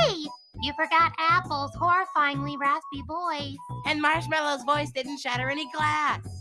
Hey, you forgot Apple's horrifyingly raspy voice. And Marshmallow's voice didn't shatter any glass.